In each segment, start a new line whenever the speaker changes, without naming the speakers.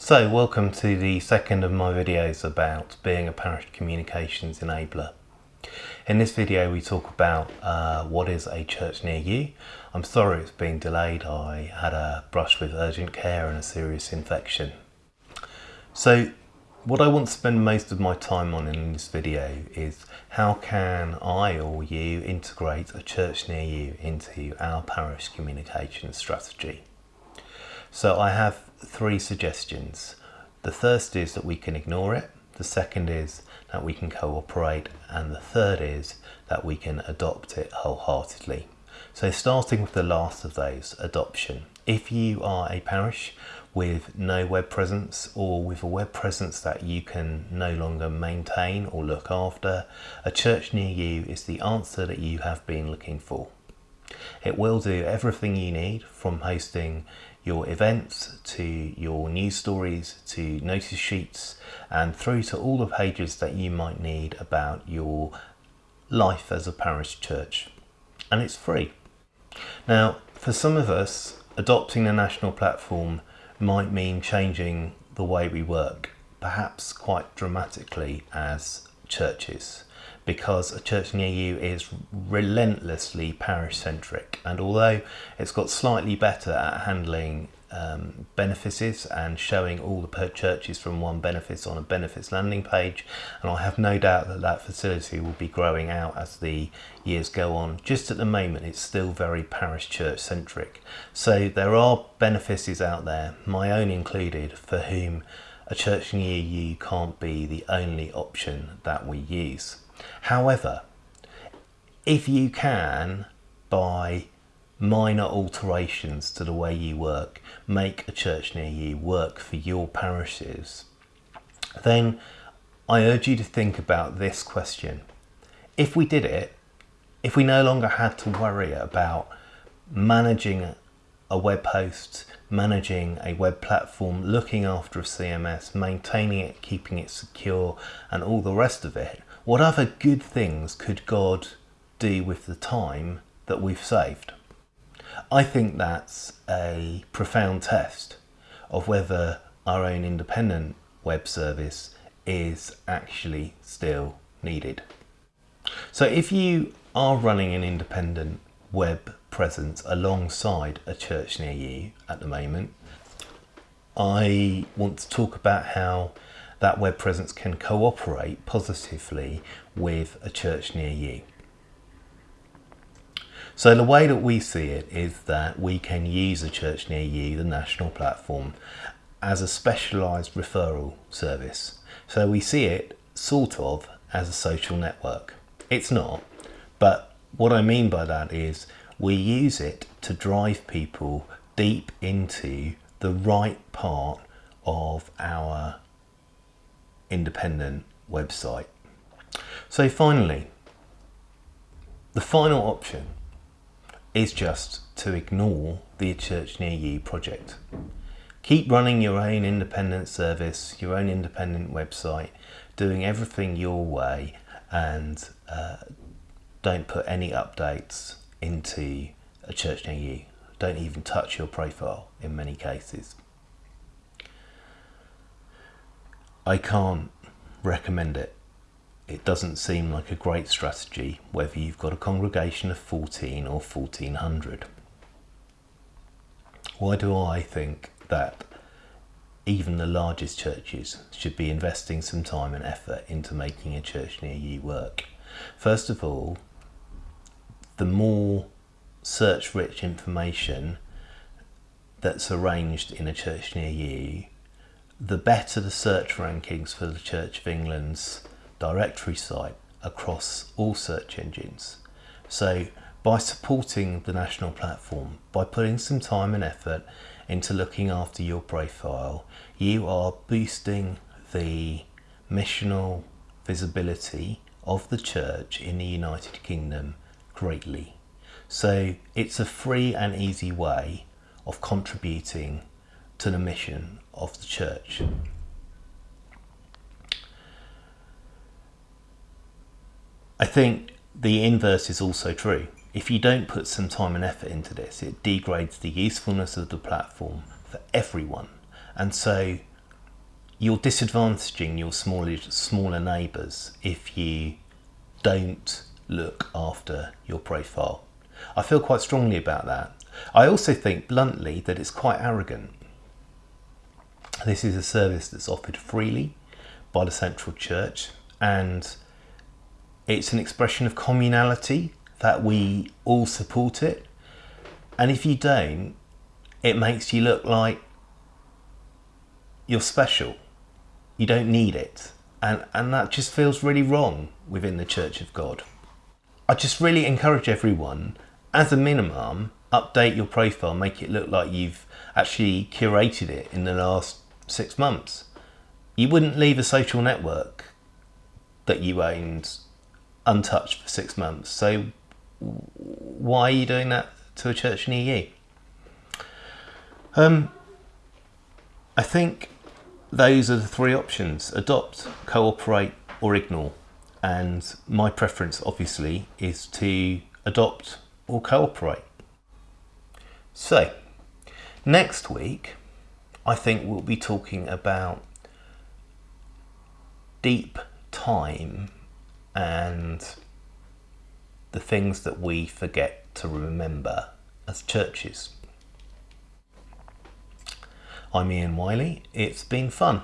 So welcome to the second of my videos about being a parish communications enabler. In this video we talk about uh, what is a church near you. I'm sorry it's been delayed, I had a brush with urgent care and a serious infection. So what I want to spend most of my time on in this video is how can I or you integrate a church near you into our parish communication strategy. So I have three suggestions. The first is that we can ignore it. The second is that we can cooperate. And the third is that we can adopt it wholeheartedly. So starting with the last of those, adoption. If you are a parish with no web presence or with a web presence that you can no longer maintain or look after, a church near you is the answer that you have been looking for. It will do everything you need from hosting your events to your news stories to notice sheets and through to all the pages that you might need about your life as a parish church. And it's free. Now, for some of us, adopting a national platform might mean changing the way we work, perhaps quite dramatically as churches because a church near you is relentlessly parish centric and although it's got slightly better at handling um, benefices and showing all the churches from one benefice on a benefice landing page and I have no doubt that that facility will be growing out as the years go on just at the moment it's still very parish church centric. So there are benefices out there my own included for whom a church near you can't be the only option that we use However, if you can, by minor alterations to the way you work, make a church near you work for your parishes, then I urge you to think about this question. If we did it, if we no longer had to worry about managing a web host, managing a web platform, looking after a CMS, maintaining it, keeping it secure, and all the rest of it, what other good things could God do with the time that we've saved? I think that's a profound test of whether our own independent web service is actually still needed. So if you are running an independent web presence alongside a church near you at the moment, I want to talk about how that web presence can cooperate positively with a church near you. So the way that we see it is that we can use a church near you, the national platform, as a specialised referral service. So we see it sort of as a social network. It's not, but what I mean by that is we use it to drive people deep into the right part of our independent website. So finally, the final option is just to ignore the Church Near You project. Keep running your own independent service, your own independent website, doing everything your way and uh, don't put any updates into a church near you. Don't even touch your profile in many cases. I can't recommend it. It doesn't seem like a great strategy whether you've got a congregation of 14 or 1400. Why do I think that even the largest churches should be investing some time and effort into making a church near you work? First of all, the more search rich information that's arranged in a church near you, the better the search rankings for the Church of England's directory site across all search engines. So by supporting the national platform, by putting some time and effort into looking after your profile, you are boosting the missional visibility of the church in the United Kingdom greatly. So it's a free and easy way of contributing to the mission of the church. I think the inverse is also true. If you don't put some time and effort into this, it degrades the usefulness of the platform for everyone. And so you're disadvantaging your smaller, smaller neighbours if you don't look after your profile. I feel quite strongly about that. I also think bluntly that it's quite arrogant. This is a service that's offered freely by the Central Church and it's an expression of communality that we all support it. And if you don't, it makes you look like you're special. You don't need it. And, and that just feels really wrong within the Church of God. I just really encourage everyone, as a minimum, update your profile, make it look like you've actually curated it in the last six months. You wouldn't leave a social network that you owned untouched for six months. So why are you doing that to a church near you? Um, I think those are the three options adopt, cooperate, or ignore. And my preference, obviously, is to adopt or cooperate. So, next week, I think we'll be talking about deep time and the things that we forget to remember as churches. I'm Ian Wiley. It's been fun.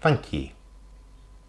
Thank you.